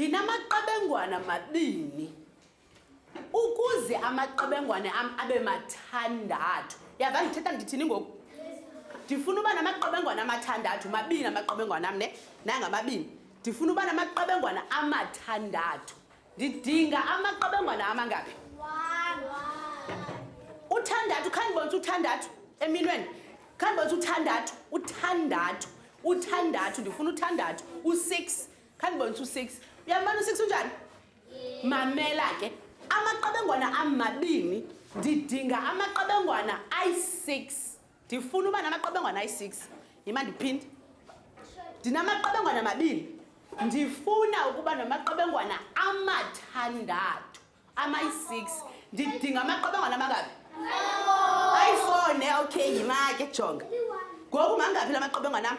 ndinamaqebengwana mabini ukuze amaqebengwane am abe mathandathu yava ndithetha ndithini ngoku ndifuna uba namaqebengwana amathandathu mabini amaqebengwana am ne nangamabini Ndifuna uba namaqebengwana amathandathu. Ndidinga amaqebengwana amangaphi? Uthandathu, khandibonisa uthandathu eminweni. Khandibonisa uthandathu, uthandathu, uthandathu. Ndifuna uthandathu, u-six. Khandibonisa u-six. Uyambona u-six unjani? Mamela ke. Amaqebengwana amabini, ndidinga amaqebengwana ayi-six. ndifuna uba namaqebengwana ayi-six yima ndiphinde ndinamaqebengwana amabini ndifuna ukuba namaqebengwana amathandathu amayi-six ndidinga amaqebengwana amakabi ayifone okay yima ke jonga ngoku mangaphi la maqebengwana am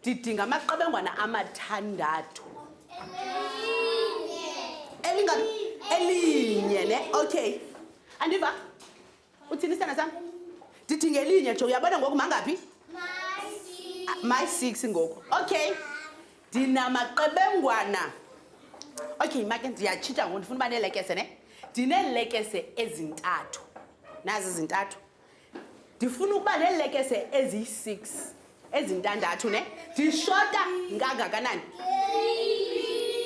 ndidinga amaqebengwana amathandathu elinye ne okay andiva uthini isana sam ndidinga elinye jo uyabona ngoku mangaphi my six ngoku okay ndinamaqebengwana okay make ndiyatshitsha ngoku ndifuna uba neelekese ne ndineelekese ezintathu nazi izintathu ndifuna ukuba neelekese eziyi-six ezintandathu ne ndishota ngangakanani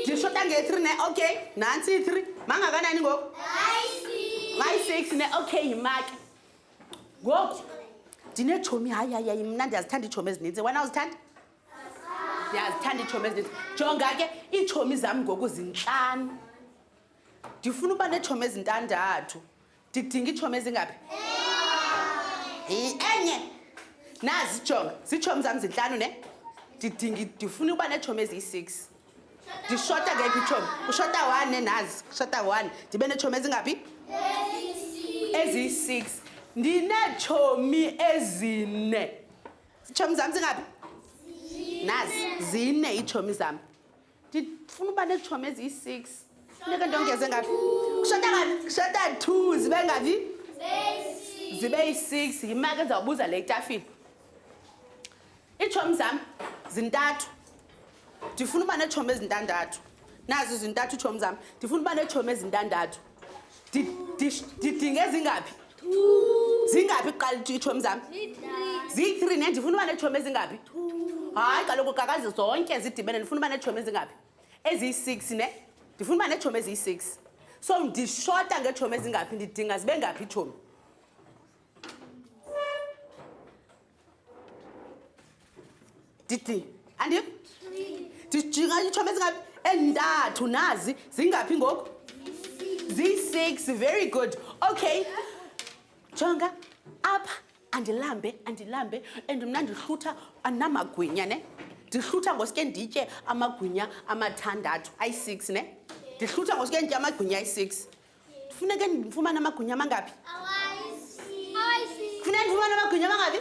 ndishota nge-three ne okay nantsi i-three mangakanani ngoku mayi-six ne okay yimake ngoku ndineetshomi hayi hayi hayi mna ndiyazithanda iitshomi ezininzi wena uzithanda ndiyazithanda iitshomi ezininzi jonga ke iitshomi zam ngoku zintlanu ndifuna uba neetshomi ezintandathu ndidinga iitshomi ezingaphi enye nazi jonga ziitshomi zam zintlanu ne ndidinga ndifuna uba neetshomi eziyi-six ndishota ngephi itshomi ushota one ne nazi ushota one ndibe neetshomi ezingaphi eziyi-six ndineetshomi ezine ziitshomi zam zingaphi nazi zine iitshomi zam ndifuna uba neetshomi eziyi-six funeke ndongeze ngaphi kushota ngaphi kushota two zibe ngaphi zibe yi-six yimake ndizawubuza le itafile iitshomi zam zintathu ndifuna uba neetshomi ezintandathu nazo zintathu iitshomi zam ndifuna uba neetshomi ezintandathu didinga ezingaphi zingaphi kuqala iitshomi zam ziyi-three ne ndifuna uba neetshomi ezingaphi hayi kaloku kakazi zonke zidibene ndifuna uba neetshomi ezingaphi eziyi-six ne ndifuna uba neetshomi eziyi-six so ndishota ngeetshomi ezingaphi ndidinga zibe ngaphi iitshomi ndidi andim ndijika iitshomi ezingaphi endathu nazi zingaphi ngoku ziyi-six very good okay jonga apha andilambe andilambe and mna ndihlutha andinamagwinya ne ndihlutha ngosuke nditye amagwinya amathandathu ayi-six ne ndihlutha ngosuke nditye amagwinya ayi-six funeke ndifumane amagwinya amangaphi funeke ndifumane amagwinya amangaphi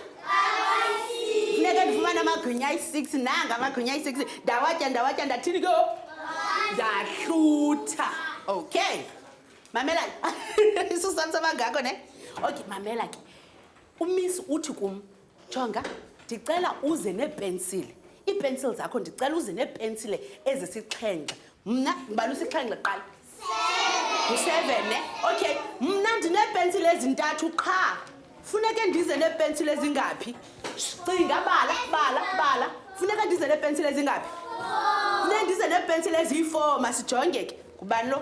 funeke ndifumane amagwinya ayi-six nanga amagwinya ayi-six ndawatya ndawatya ndathini ke ndahlutha okay mamela isusam samangako ne okay mamela ke umisi uthi kum Jonga, ndicela uze neepensile. Iipensile zakho ndicela uze neepensile ezisixhenxe. Mna ngibala usixhenxe kuqala. Ngu-seven, ne? Okay, mna ndineepensile ezintathu qha. Funeke ndize neepensile ezingaphi? Cinga, bala, bala, bala. Funeka ndize neepensile ezingaphi? Funeka ndize neepensile eziyi-four, masijonge ke. Ngubani lo?